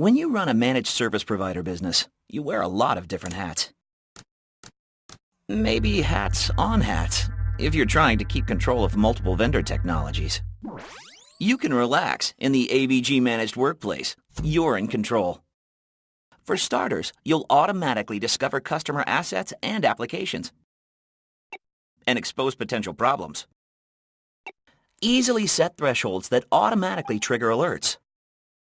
When you run a managed service provider business, you wear a lot of different hats. Maybe hats on hats, if you're trying to keep control of multiple vendor technologies. You can relax in the AVG Managed Workplace. You're in control. For starters, you'll automatically discover customer assets and applications and expose potential problems. Easily set thresholds that automatically trigger alerts.